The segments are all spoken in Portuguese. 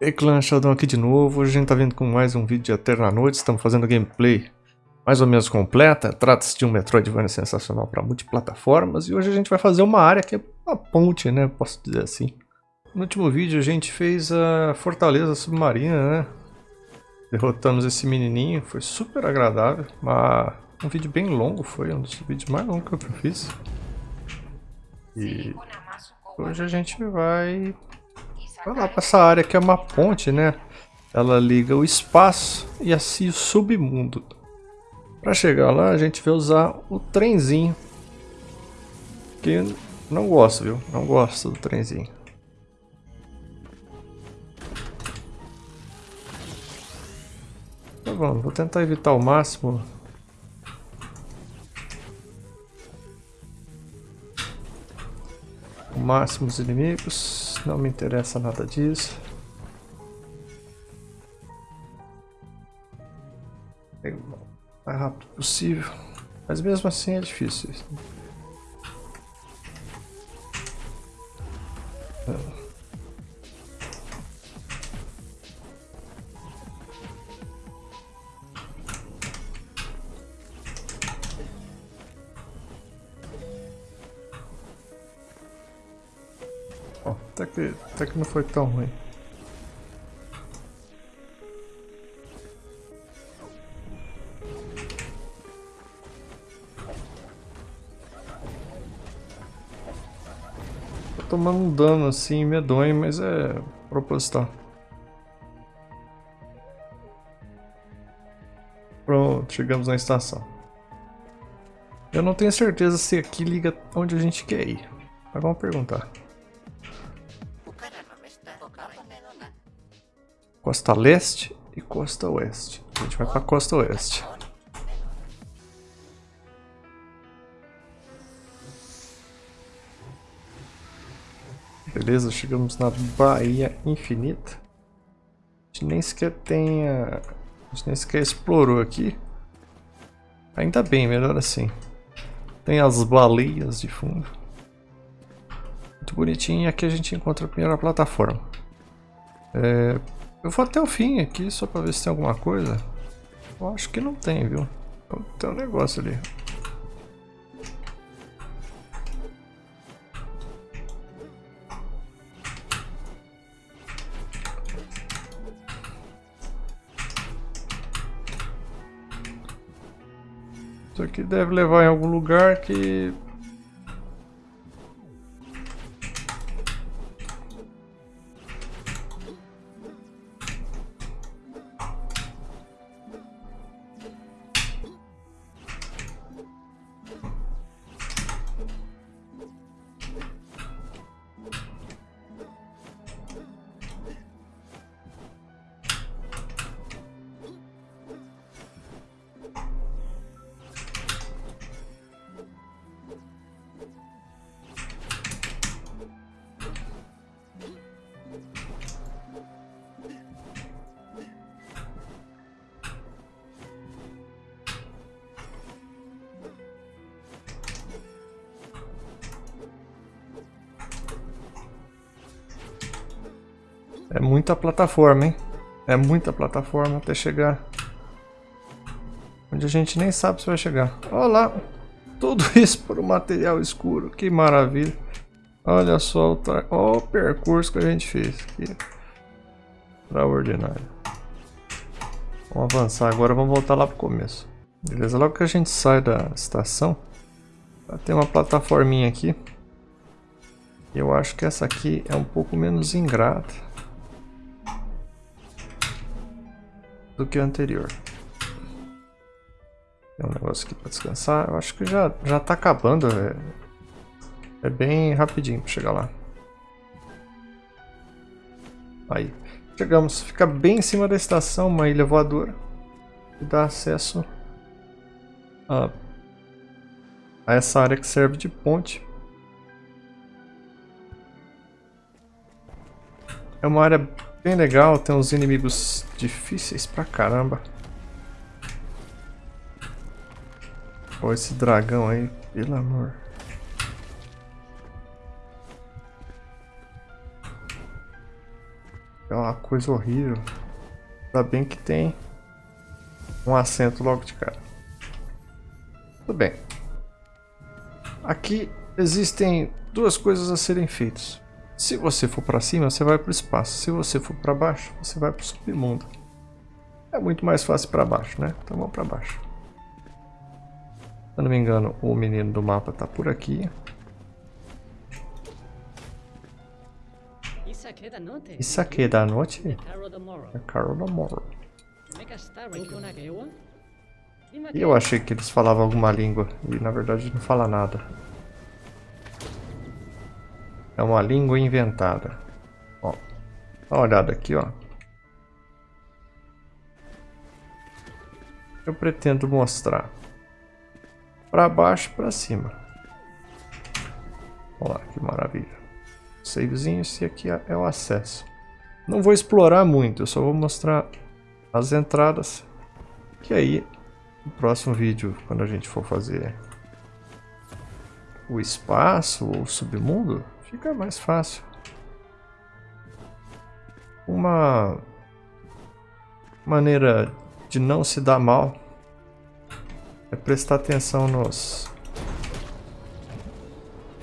E clã Sheldon aqui de novo, hoje a gente tá vindo com mais um vídeo de Eterna Noite, estamos fazendo gameplay mais ou menos completa, trata-se de um Metroidvania sensacional para multiplataformas. E hoje a gente vai fazer uma área que é uma ponte, né, posso dizer assim. No último vídeo a gente fez a Fortaleza Submarina, né, derrotamos esse menininho, foi super agradável, mas um vídeo bem longo, foi. Um dos vídeos mais longos que eu fiz. E hoje a gente vai Vai lá pra essa área que é uma ponte, né? Ela liga o espaço e assim o submundo. Para chegar lá, a gente vai usar o trenzinho. Que não gosto, viu? Não gosto do trenzinho. Tá bom, vou tentar evitar o máximo máximo os inimigos, não me interessa nada disso. mais rápido possível, mas mesmo assim é difícil. Até que não foi tão ruim. Tô tomando um dano assim medonho, mas é proposital. Pronto, chegamos na estação. Eu não tenho certeza se aqui liga onde a gente quer ir. Mas vamos perguntar. Costa Leste e Costa Oeste. A gente vai pra Costa Oeste. Beleza, chegamos na Baía Infinita. A gente nem sequer tem a... a gente nem sequer explorou aqui. Ainda bem, melhor assim. Tem as baleias de fundo. Muito bonitinho. E aqui a gente encontra a primeira plataforma. É, eu vou até o fim aqui, só pra ver se tem alguma coisa. Eu acho que não tem, viu? Tem um negócio ali. Isso aqui deve levar em algum lugar que É muita plataforma, hein? É muita plataforma até chegar onde a gente nem sabe se vai chegar. Olha lá, tudo isso por um material escuro, que maravilha. Olha só o, tra... Olha o percurso que a gente fez aqui. Extraordinário. Vamos avançar agora, vamos voltar lá pro começo. Beleza, logo que a gente sai da estação, tem uma plataforminha aqui. Eu acho que essa aqui é um pouco menos ingrata. Do que o anterior. Tem um negócio aqui para descansar. Eu acho que já, já tá acabando. É, é bem rapidinho para chegar lá. Aí. Chegamos. Fica bem em cima da estação, uma ilha voadora. E dá acesso a, a essa área que serve de ponte. É uma área Bem legal, tem uns inimigos difíceis pra caramba. Olha esse dragão aí, pelo amor. É uma coisa horrível. Ainda bem que tem um assento logo de cara. Tudo bem. Aqui existem duas coisas a serem feitas. Se você for para cima, você vai para o espaço. Se você for para baixo, você vai para o submundo. É muito mais fácil para baixo, né? Então vamos para baixo. Se não me engano, o menino do mapa está por aqui. Isso aqui é da noite? É Carol da Morrow. E eu achei que eles falavam alguma língua e na verdade não fala nada. É uma língua inventada. Ó, dá uma olhada aqui, ó. Eu pretendo mostrar para baixo e para cima. Olha lá, que maravilha. Savezinho, esse aqui é o acesso. Não vou explorar muito, eu só vou mostrar as entradas. Que aí, no próximo vídeo, quando a gente for fazer o espaço ou o submundo, fica mais fácil. Uma maneira de não se dar mal é prestar atenção nos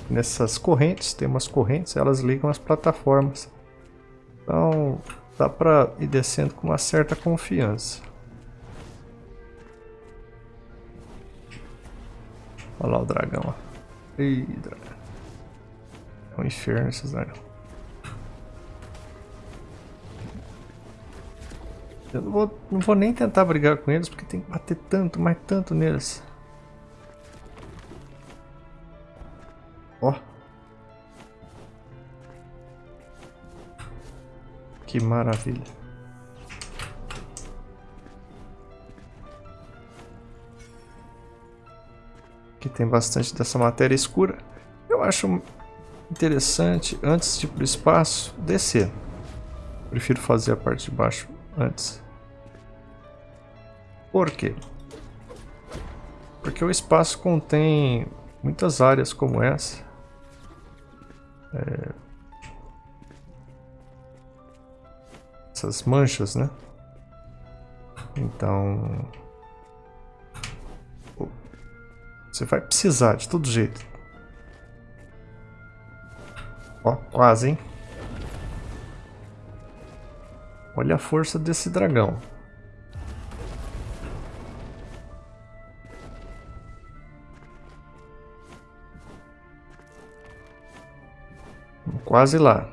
nessas correntes, tem umas correntes, elas ligam as plataformas. Então dá para ir descendo com uma certa confiança. Olha lá o dragão. Ih, dragão. É um inferno esses dragões. Eu não vou, não vou nem tentar brigar com eles, porque tem que bater tanto, mas tanto neles. Ó. Que maravilha. Aqui tem bastante dessa matéria escura. Eu acho interessante, antes de ir para o espaço, descer. Prefiro fazer a parte de baixo antes. Por quê? Porque o espaço contém muitas áreas como essa. É... Essas manchas, né? Então... Você vai precisar de todo jeito. Ó, quase, hein? Olha a força desse dragão. Quase lá.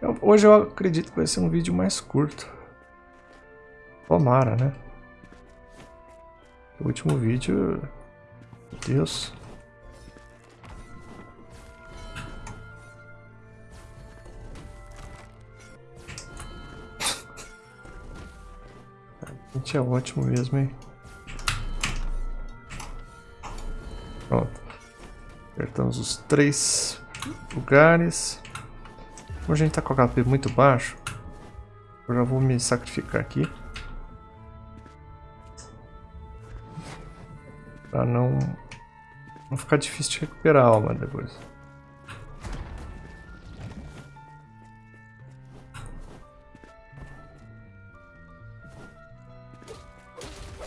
Eu, hoje eu acredito que vai ser um vídeo mais curto. Tomara, né? O último vídeo... Meu Deus... A gente é ótimo mesmo, hein? Pronto. Apertamos os três lugares. Como a gente tá com o HP muito baixo, eu já vou me sacrificar aqui. Pra não, não ficar difícil de recuperar a alma depois.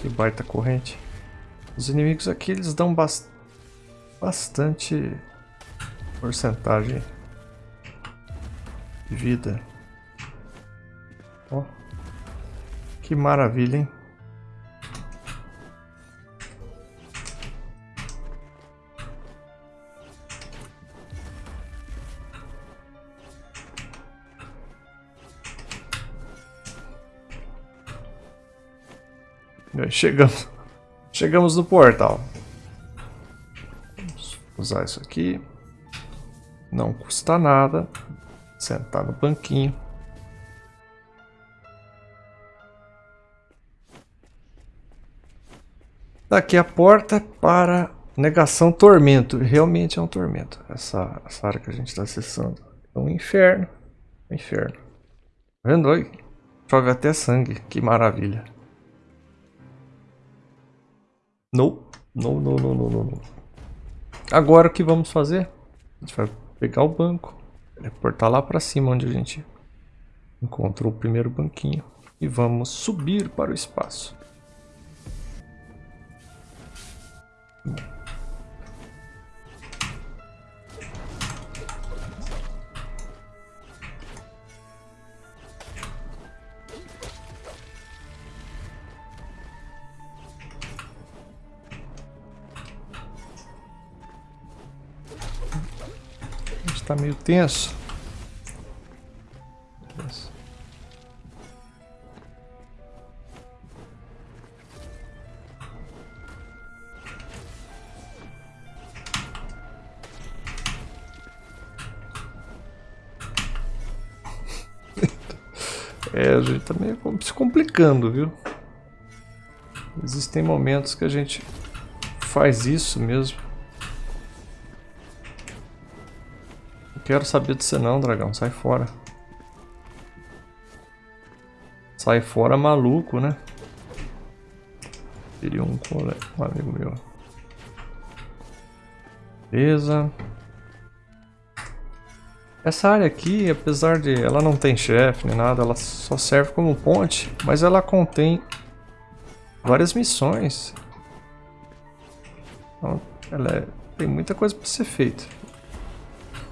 Que baita corrente. Os inimigos aqui eles dão bast bastante porcentagem de vida. Ó, que maravilha, hein? Chegamos, chegamos no portal. Vamos usar isso aqui. Não custa nada. Sentar no banquinho. Daqui a porta para negação tormento. Realmente é um tormento. Essa, essa área que a gente está acessando. É um inferno. Um inferno. Tá vendo aí? Chove até sangue. Que maravilha. Não. Não, não, não, não, não. Agora o que vamos fazer? A gente vai pegar o banco, teleportar lá pra cima onde a gente Encontrou o primeiro banquinho. E vamos subir para o espaço. Está meio tenso. É, a gente tá meio se complicando, viu? Existem momentos que a gente faz isso mesmo. Quero saber de você não, dragão. Sai fora. Sai fora maluco, né? Seria um, cole... um amigo meu. Beleza. Essa área aqui, apesar de ela não tem chefe nem nada, ela só serve como ponte, mas ela contém várias missões. Então, ela é... tem muita coisa para ser feita.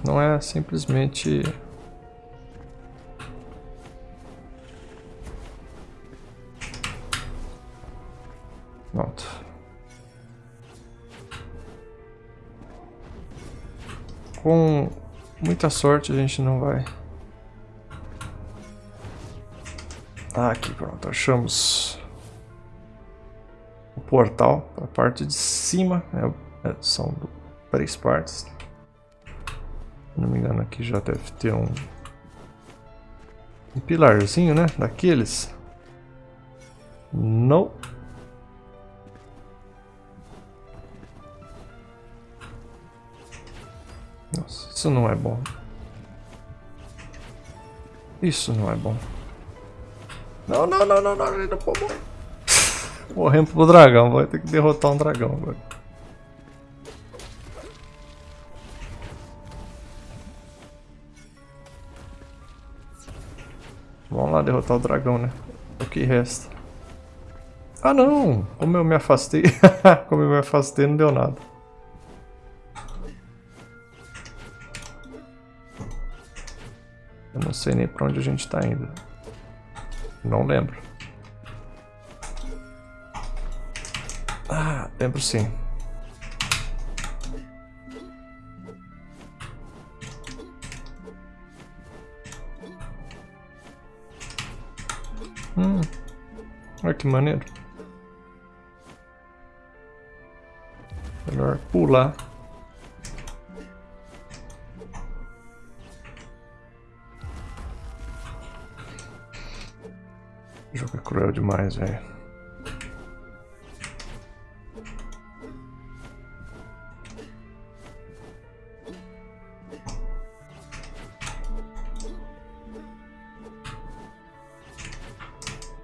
Não é simplesmente... Pronto. Com muita sorte a gente não vai... Ah, aqui pronto, achamos o portal, a parte de cima, é, é são três partes. Não me engano aqui já deve ter um, um pilarzinho, né? Daqueles. Não. Nossa, isso não é bom. Isso não é bom. Não, não, não, não, não, não, pô, Morremos pro dragão, vai ter que derrotar um dragão agora. Vamos lá derrotar o dragão, né? O que resta. Ah não! Como eu me afastei. Como eu me afastei não deu nada. Eu não sei nem pra onde a gente tá indo. Não lembro. Ah, lembro sim. Hum. Olha que maneiro. Melhor pular. Jogo é cruel demais, velho.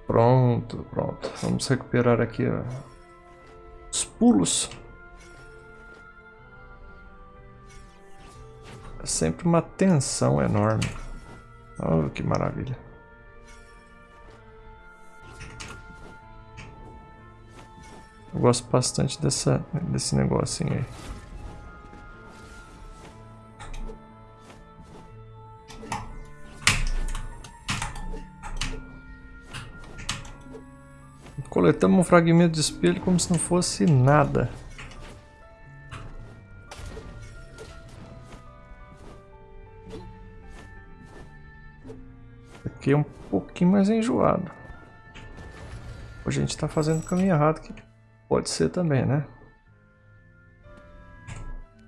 Pronto, pronto. Vamos recuperar aqui ó, os pulos. É sempre uma tensão enorme. Oh, que maravilha. Eu gosto bastante dessa, desse negocinho aí. Coletamos um fragmento de espelho como se não fosse nada. Aqui é um pouquinho mais enjoado. A gente está fazendo o caminho errado, que pode ser também, né?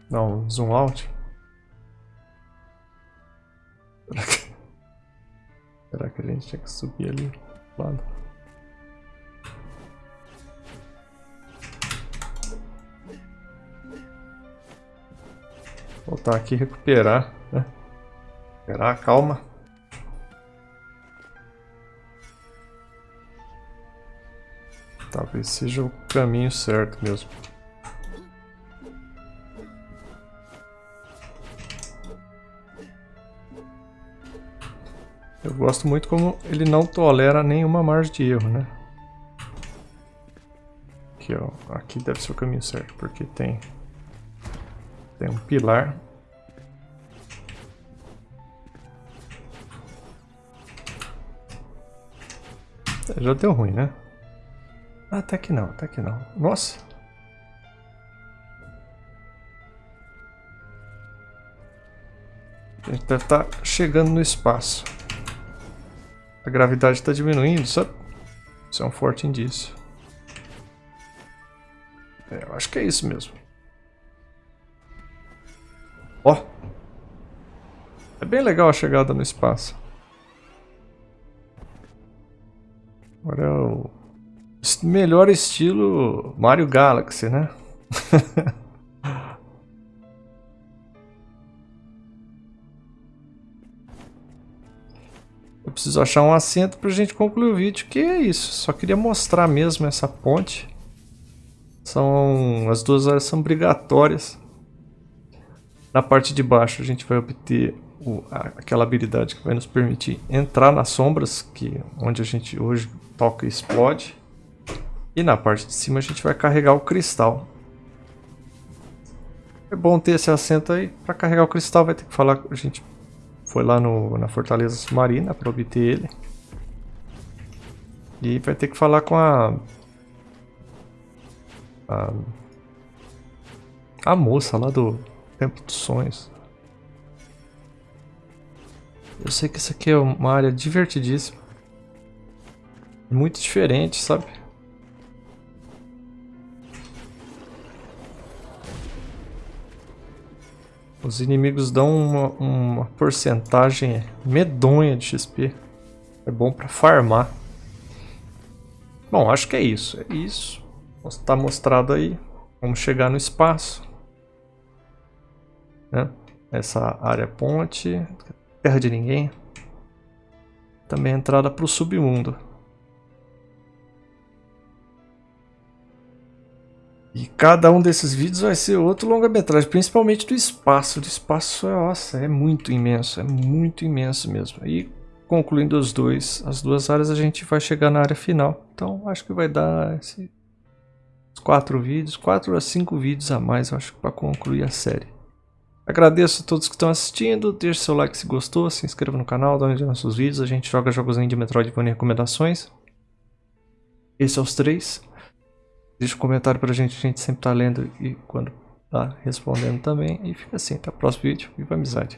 Não, zoom out. Será que, Será que a gente tinha que subir ali? Lado? Voltar aqui e recuperar, né? Recuperar, calma. Talvez seja o caminho certo mesmo. Eu gosto muito como ele não tolera nenhuma margem de erro, né? Aqui, ó. Aqui deve ser o caminho certo, porque tem... Tem um pilar. Já deu ruim, né? Ah, até que não, até que não. Nossa! A gente deve estar tá chegando no espaço. A gravidade está diminuindo, sabe? Isso é um forte indício. É, eu acho que é isso mesmo. Ó! É bem legal a chegada no espaço. Agora é o melhor estilo Mario Galaxy, né? Eu preciso achar um assento pra gente concluir o vídeo, que é isso. Só queria mostrar mesmo essa ponte. São as duas áreas são obrigatórias. Na parte de baixo a gente vai obter o, aquela habilidade que vai nos permitir entrar nas sombras, que onde a gente hoje toca e explode. E na parte de cima a gente vai carregar o cristal. É bom ter esse assento aí. Para carregar o cristal vai ter que falar... A gente foi lá no, na Fortaleza Submarina para obter ele. E vai ter que falar com a... A, a moça lá do Templo dos Sonhos. Eu sei que isso aqui é uma área divertidíssima. Muito diferente, sabe? Os inimigos dão uma, uma porcentagem medonha de XP. É bom para farmar. Bom, acho que é isso. É isso. Está mostrado aí. Vamos chegar no espaço. Né? Essa área ponte. Terra de ninguém. Também entrada para o submundo. E cada um desses vídeos vai ser outro longa-metragem, principalmente do espaço. Do espaço, nossa, é muito imenso, é muito imenso mesmo. E concluindo os dois, as duas áreas, a gente vai chegar na área final. Então acho que vai dar esses quatro vídeos, quatro a cinco vídeos a mais, acho, para concluir a série. Agradeço a todos que estão assistindo, deixe seu like se gostou, se inscreva no canal, dá nos nossos vídeos, a gente joga jogos de Metroidvania e recomendações. Esses são os três. Deixa um comentário pra gente, a gente sempre tá lendo e quando tá respondendo também. E fica assim, até o próximo vídeo. Viva a amizade!